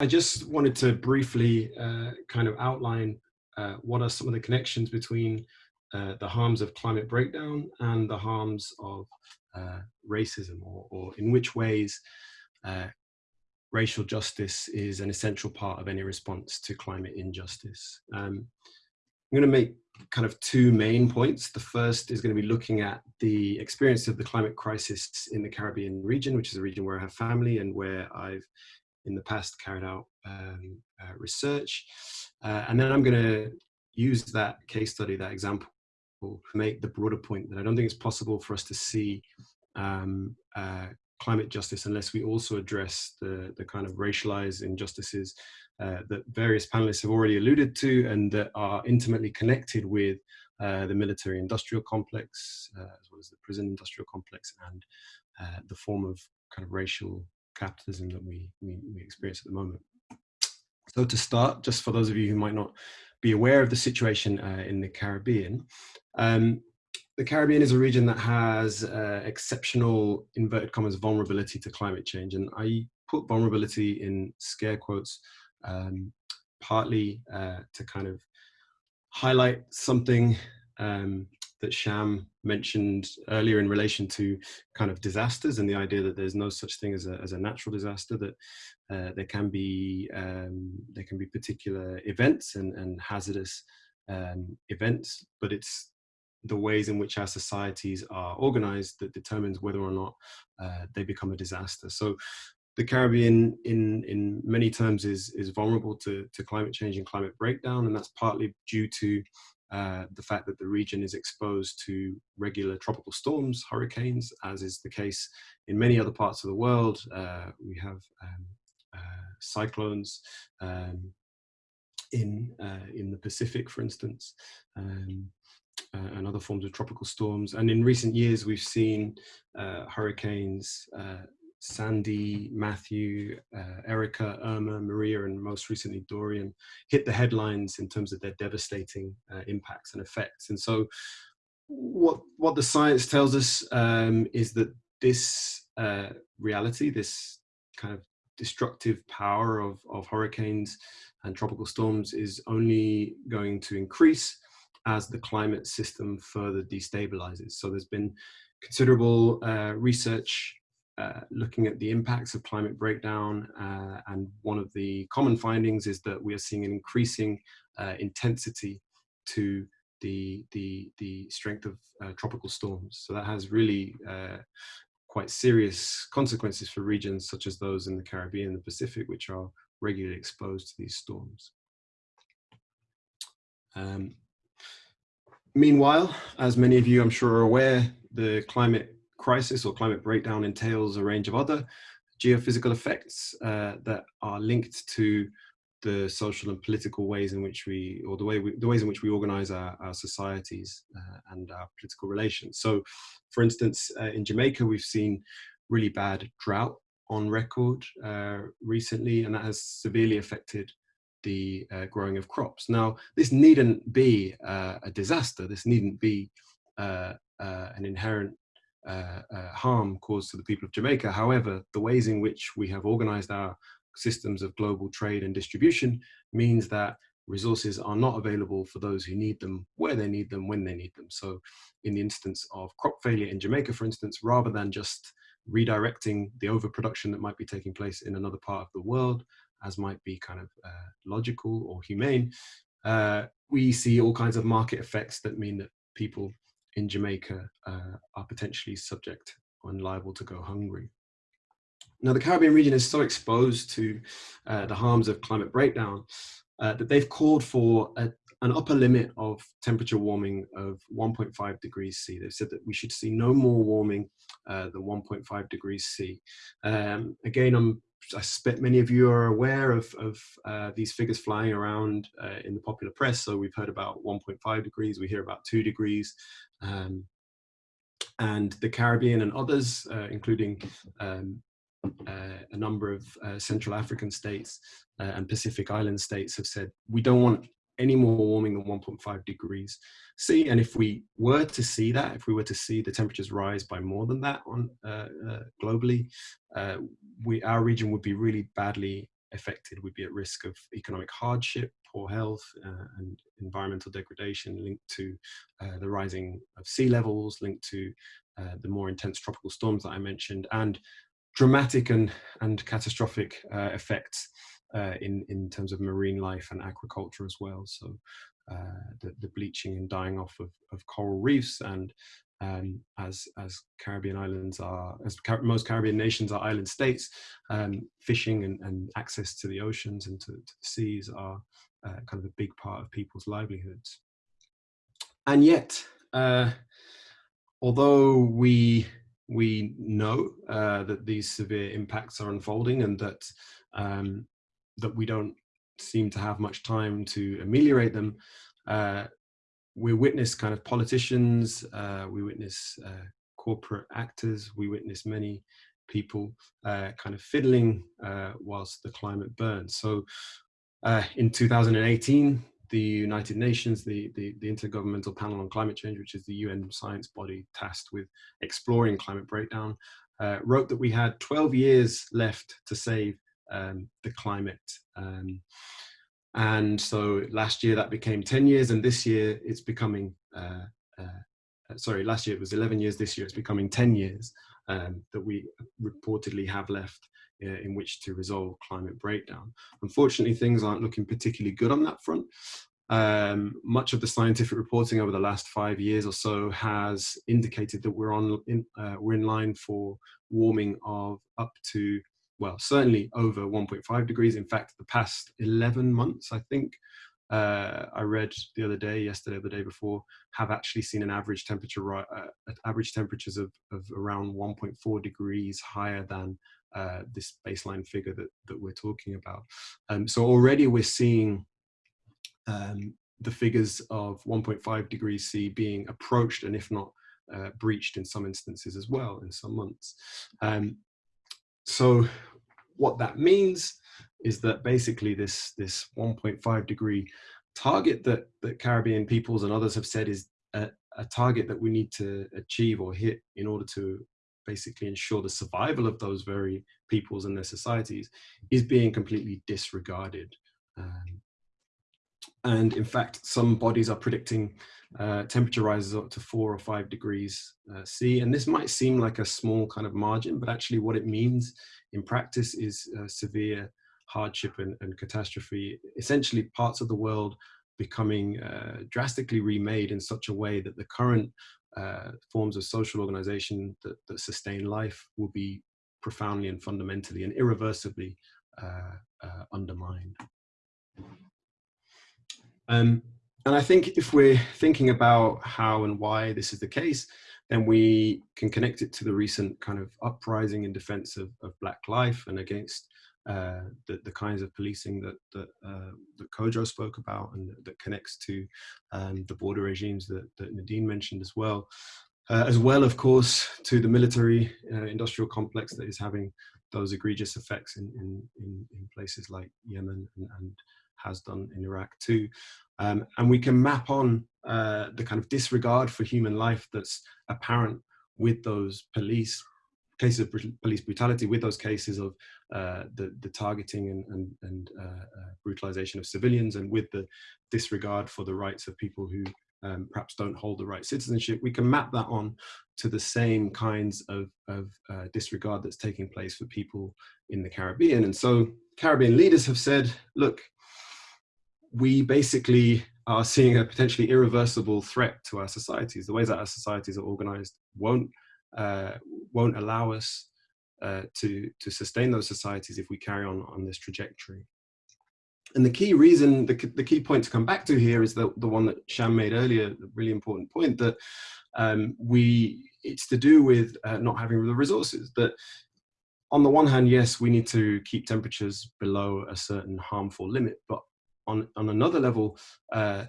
I just wanted to briefly uh, kind of outline uh, what are some of the connections between uh, the harms of climate breakdown and the harms of uh, racism, or, or, in which ways uh, racial justice is an essential part of any response to climate injustice. Um, I'm going to make kind of two main points. The first is going to be looking at the experience of the climate crisis in the Caribbean region, which is a region where I have family and where I've in the past carried out um, uh, research. Uh, and then I'm going to use that case study, that example, to make the broader point that I don't think it's possible for us to see um, uh, climate justice unless we also address the, the kind of racialized injustices uh, that various panelists have already alluded to and that are intimately connected with uh, the military industrial complex, uh, as well as the prison industrial complex and the form of kind of racial capitalism that we, we, we experience at the moment. So to start, just for those of you who might not be aware of the situation uh, in the Caribbean, um, the Caribbean is a region that has uh, exceptional, inverted commas, vulnerability to climate change. And I put vulnerability in scare quotes, um, partly uh, to kind of highlight something um, that Sham mentioned earlier in relation to kind of disasters and the idea that there's no such thing as a, as a natural disaster, that uh, there can be um, there can be particular events and, and hazardous um, events, but it's the ways in which our societies are organized that determines whether or not uh, they become a disaster. So the Caribbean in, in many terms is, is vulnerable to, to climate change and climate breakdown, and that's partly due to uh, the fact that the region is exposed to regular tropical storms, hurricanes, as is the case in many other parts of the world. Uh, we have um, uh, cyclones um, in, uh, in the Pacific, for instance, um, uh, and other forms of tropical storms. And in recent years, we've seen hurricanes Sandy, Matthew, uh, Erika, Irma, Maria, and most recently Dorian hit the headlines in terms of their devastating uh, impacts and effects. And so what, what the science tells us um, is that this uh, reality, this kind of destructive power of, of hurricanes and tropical storms is only going to increase as the climate system further destabilizes. So there's been considerable uh, research uh, looking at the impacts of climate breakdown. Uh, and one of the common findings is that we are seeing an increasing uh, intensity to the, the, the strength of uh, tropical storms. So that has really uh, quite serious consequences for regions such as those in the Caribbean and the Pacific, which are regularly exposed to these storms. Um, meanwhile, as many of you I'm sure are aware, the climate crisis or climate breakdown entails a range of other geophysical effects uh, that are linked to the social and political ways in which we, or the way we, the ways in which we organize our, our societies uh, and our political relations. So, for instance, uh, in Jamaica, we've seen really bad drought on record uh, recently, and that has severely affected the uh, growing of crops. Now, this needn't be uh, a disaster. This needn't be an inherent uh, uh, harm caused to the people of Jamaica. However, the ways in which we have organized our systems of global trade and distribution means that resources are not available for those who need them, where they need them, when they need them. So in the instance of crop failure in Jamaica, for instance, rather than just redirecting the overproduction that might be taking place in another part of the world, as might be kind of uh, logical or humane, uh, we see all kinds of market effects that mean that people in Jamaica uh, are potentially subject and liable to go hungry. Now, the Caribbean region is so exposed to uh, the harms of climate breakdown uh, that they've called for a, an upper limit of temperature warming of 1.5 degrees C. They've said that we should see no more warming uh, than 1.5 degrees C. Um, again, I'm I suspect many of you are aware of, of uh, these figures flying around uh, in the popular press. So we've heard about 1.5 degrees, we hear about two degrees. Um, and the Caribbean and others, uh, including um, uh, a number of uh, Central African states uh, and Pacific Island states have said, we don't want any more warming than 1.5 degrees C. And if we were to see that, if we were to see the temperatures rise by more than that on uh, uh, globally, we our region would be really badly affected would be at risk of economic hardship, poor health, uh, and environmental degradation linked to uh, the rising of sea levels, linked to uh, the more intense tropical storms that I mentioned, and dramatic and, and catastrophic uh, effects uh, in, in terms of marine life and agriculture as well. So the, the bleaching and dying off of, of coral reefs and um, as as Caribbean islands are, as Car most Caribbean nations are island states, um, fishing and, and, access to the oceans and to, to the seas are uh, kind of a big part of people's livelihoods. And yet, uh, although we we know uh, that these severe impacts are unfolding and that um, that we don't seem to have much time to ameliorate them, uh, we witness kind of politicians, uh, we witness uh, corporate actors, we witness many people uh, kind of fiddling uh, whilst the climate burns. So uh, in 2018, the United Nations, the, the, the, Intergovernmental Panel on Climate Change, which is the UN science body tasked with exploring climate breakdown, uh, wrote that we had 12 years left to save um, the climate. Um, and so last year that became 10 years and this year it's becoming, uh, uh, sorry, last year it was 11 years, this year it's becoming 10 years um, that we reportedly have left uh, in which to resolve climate breakdown. Unfortunately, things aren't looking particularly good on that front. Um, much of the scientific reporting over the last five years or so has indicated that we're on in, uh, we're in line for warming of up to well, certainly over 1.5 degrees. In fact, the past 11 months, I think, uh, I read the other day, yesterday, the day before, have actually seen an average temperature, uh, average temperatures of, of around 1.4 degrees higher than uh, this baseline figure that, that we're talking about. Um, so already we're seeing um, the figures of 1.5 degrees C being approached and if not uh, breached in some instances as well in some months. Um, so what that means is that basically this, this 1.5 degree target that, that Caribbean peoples and others have said is a, a target that we need to achieve or hit in order to basically ensure the survival of those very peoples and their societies is being completely disregarded. Um, and in fact, some bodies are predicting uh, temperature rises up to four or five degrees uh, C. And this might seem like a small kind of margin, but actually what it means in practice is uh, severe hardship and, and, catastrophe. Essentially parts of the world becoming uh, drastically remade in such a way that the current uh, forms of social organization that, that, sustain life will be profoundly and fundamentally and irreversibly uh, undermined. Um, and I think if we're thinking about how and why this is the case, then we can connect it to the recent kind of uprising in defense of, of Black life and against uh, the, the kinds of policing that, that, uh, that Kojo spoke about and that connects to um, the border regimes that, that Nadine mentioned as well. Uh, as well, of course, to the military uh, industrial complex that is having those egregious effects in, in, in, places like Yemen and, and has done in Iraq too. Um, and we can map on uh, the kind of disregard for human life that's apparent with those police cases of police brutality, with those cases of uh, the, the targeting and, and, and uh, uh, brutalization of civilians, and with the disregard for the rights of people who um, perhaps don't hold the right citizenship, we can map that on to the same kinds of, of uh, disregard that's taking place for people in the Caribbean. And so Caribbean leaders have said, look, we basically are seeing a potentially irreversible threat to our societies. The ways that our societies are organized won't, uh, won't allow us uh, to, to sustain those societies if we carry on on this trajectory. And the key reason, the, the key point to come back to here is the, the one that Sham made earlier, the really important point that um, we, it's to do with uh, not having the resources. That on the one hand, yes, we need to keep temperatures below a certain harmful limit, but on, on another level, uh,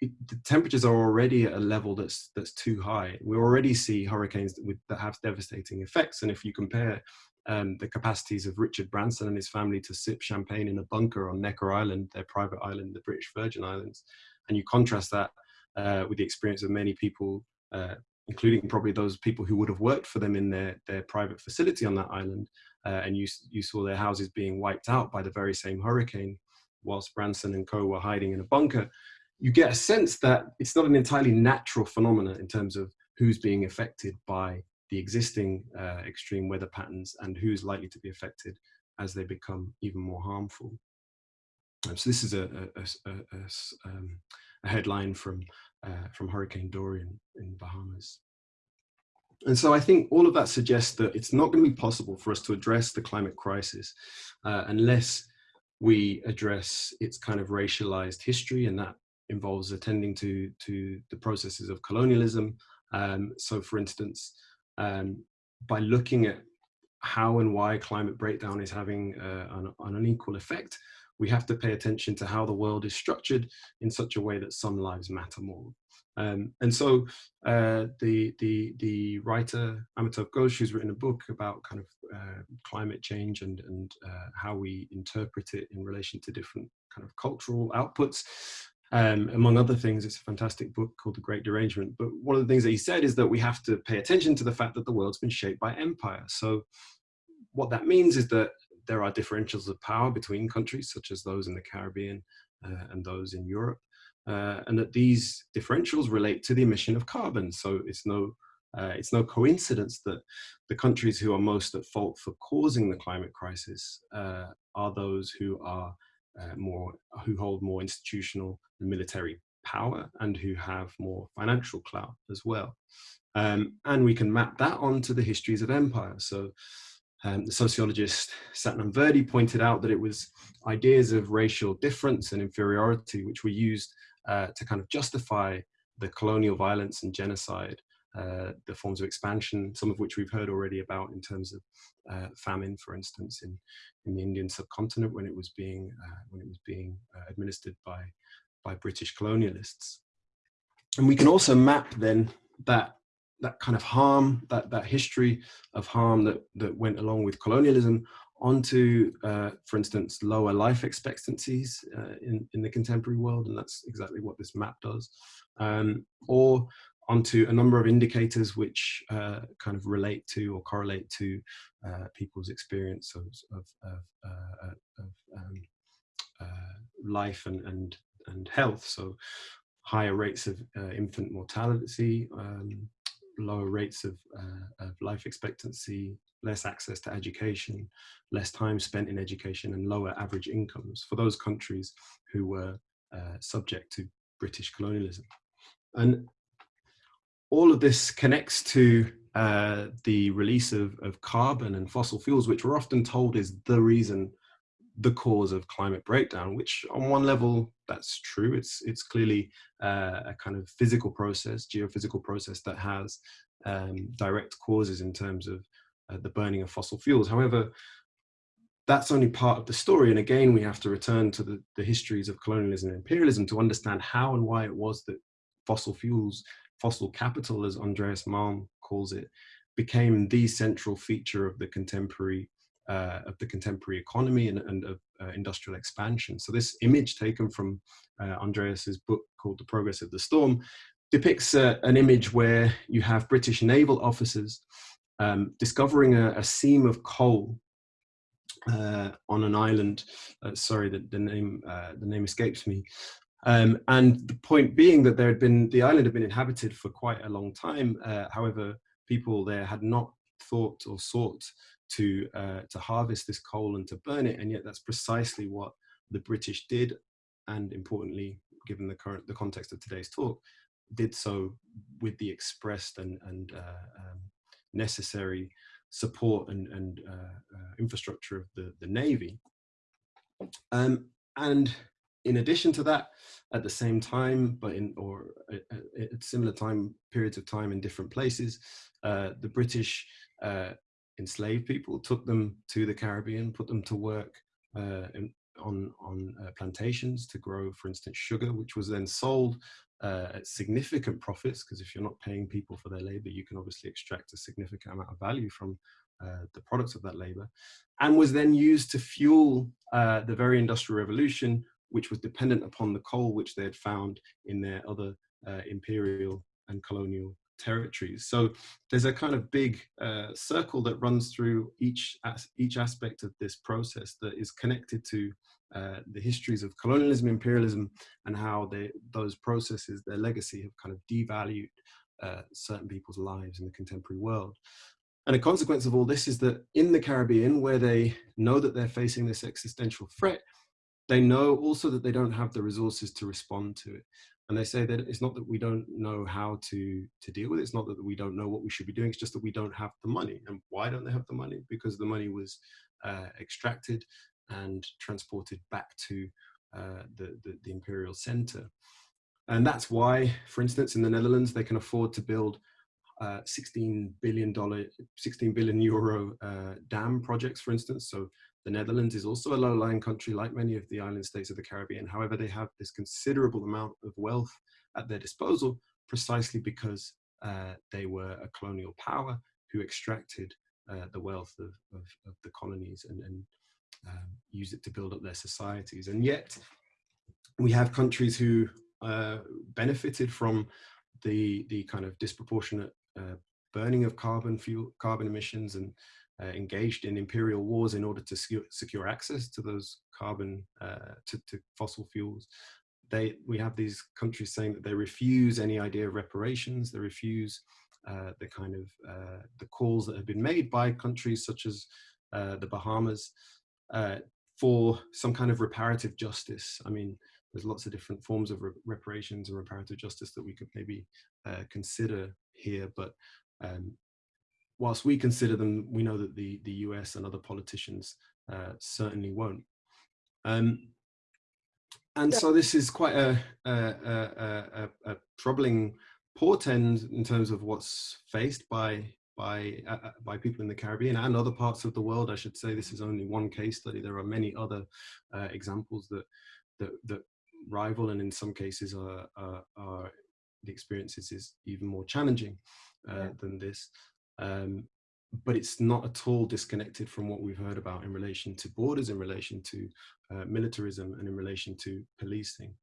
the temperatures are already at a level that's that's too high. We already see hurricanes that, with, that have devastating effects. And if you compare um, the capacities of Richard Branson and his family to sip champagne in a bunker on Necker Island, their private island, the British Virgin Islands, and you contrast that uh, with the experience of many people, uh, including probably those people who would have worked for them in their, their private facility on that island, uh, and you, you saw their houses being wiped out by the very same hurricane whilst Branson and co were hiding in a bunker, you get a sense that it's not an entirely natural phenomenon in terms of who's being affected by the existing uh, extreme weather patterns and who's likely to be affected as they become even more harmful. Um, so this is a, a, a, um, a headline from, uh, from Hurricane Dorian in Bahamas. And so I think all of that suggests that it's not going to be possible for us to address the climate crisis uh, unless we address its kind of racialized history and that involves attending to, to the processes of colonialism. Um, so for instance, um, by looking at how and why climate breakdown is having uh, an, an, unequal effect, we have to pay attention to how the world is structured in such a way that some lives matter more. Um, and so uh, the, the, the writer Amitav Ghosh, who's written a book about kind of uh, climate change and, and uh, how we interpret it in relation to different kind of cultural outputs, um, among other things, it's a fantastic book called The Great Derangement. But one of the things that he said is that we have to pay attention to the fact that the world's been shaped by empire. So what that means is that there are differentials of power between countries, such as those in the Caribbean uh, and those in Europe, uh, and that these differentials relate to the emission of carbon. So it's no, uh, it's no coincidence that the countries who are most at fault for causing the climate crisis uh, are those who are uh, more, who hold more institutional and military power and who have more financial clout as well. Um, and we can map that onto the histories of empire. So um, the sociologist Satnam Virdee pointed out that it was ideas of racial difference and inferiority which were used uh, to kind of justify the colonial violence and genocide, uh, the forms of expansion, some of which we've heard already about in terms of uh, famine, for instance, in, in the Indian subcontinent when it was being, uh, when it was being uh, administered by by British colonialists. And we can also map then that that kind of harm, that, that history of harm that, that went along with colonialism onto, uh, for instance, lower life expectancies uh, in, in the contemporary world, and that's exactly what this map does, um, or onto a number of indicators which uh, kind of relate to or correlate to uh, people's experience of, of, of, uh, of um, uh, life and, and and health. So higher rates of infant mortality, um, lower rates of, uh, of, life expectancy, less access to education, less time spent in education and lower average incomes for those countries who were uh, subject to British colonialism. And all of this connects to uh, the release of, of carbon and fossil fuels, which we're often told is the reason the cause of climate breakdown, which on one level, that's true. It's, it's clearly uh, a kind of physical process, geophysical process that has um, direct causes in terms of uh, the burning of fossil fuels. However, that's only part of the story. And again, we have to return to the, the histories of colonialism and imperialism to understand how and why it was that fossil fuels, fossil capital, as Andreas Malm calls it, became the central feature of the contemporary uh, of the contemporary economy and, and of uh, industrial expansion. So this image taken from uh, Andreas's book called The Progress of the Storm depicts uh, an image where you have British naval officers um, discovering a, a, seam of coal uh, on an island. Uh, sorry, the, the name the name escapes me. Um, and the point being that there had been the island had been inhabited for quite a long time. however, people there had not thought or sought to, uh, to harvest this coal and to burn it. And yet that's precisely what the British did. And importantly, given the current, the context of today's talk, did so with the expressed and, and uh, um, necessary support and, and uh, uh, infrastructure of the, the Navy. Um, and in addition to that, at the same time, but in or at, at similar time periods of time in different places, uh, the British uh, enslaved people, took them to the Caribbean, put them to work uh, in, on, on uh, plantations to grow, for instance, sugar, which was then sold uh, at significant profits, because if you're not paying people for their labor, you can obviously extract a significant amount of value from uh, the products of that labor, and was then used to fuel uh, the very industrial revolution, which was dependent upon the coal which they had found in their other uh, imperial and colonial territories. So there's a kind of big uh, circle that runs through each, as, each aspect of this process that is connected to uh, the histories of colonialism, imperialism, and how they, those processes, their legacy have kind of devalued uh, certain people's lives in the contemporary world. And a consequence of all this is that in the Caribbean, where they know that they're facing this existential threat, they know also that they don't have the resources to respond to it. And they say that it's not that we don't know how to, to deal with it. It's not that we don't know what we should be doing. It's just that we don't have the money. And why don't they have the money? Because the money was uh, extracted and transported back to uh, the, the, the imperial center. And that's why, for instance, in the Netherlands, they can afford to build uh, 16 billion dollar, 16 billion euro uh, dam projects, for instance. So the Netherlands is also a low-lying country like many of the island states of the Caribbean. However, they have this considerable amount of wealth at their disposal precisely because uh, they were a colonial power who extracted uh, the wealth of, of, of, the colonies and, and um, it to build up their societies. And yet we have countries who uh, benefited from the, the kind of disproportionate uh, burning of carbon fuel, carbon emissions and uh, engaged in imperial wars in order to secure, secure access to those carbon, uh, to, to, fossil fuels. They, we have these countries saying that they refuse any idea of reparations, they refuse uh, the kind of uh, the calls that have been made by countries such as uh, the Bahamas uh, for some kind of reparative justice. I mean, there's lots of different forms of re reparations and reparative justice that we could maybe consider here, but um, whilst we consider them, we know that the, the US and other politicians uh, certainly won't. Um, and so this is quite a, a, a, a, troubling portend in terms of what's faced by by uh, uh, by people in the Caribbean and other parts of the world. I should say this is only one case study. There are many other uh, examples that, that that rival and in some cases are, are, are the experiences is even more challenging uh, yeah. than this. Um, but it's not at all disconnected from what we've heard about in relation to borders, in relation to uh, militarism and in relation to policing.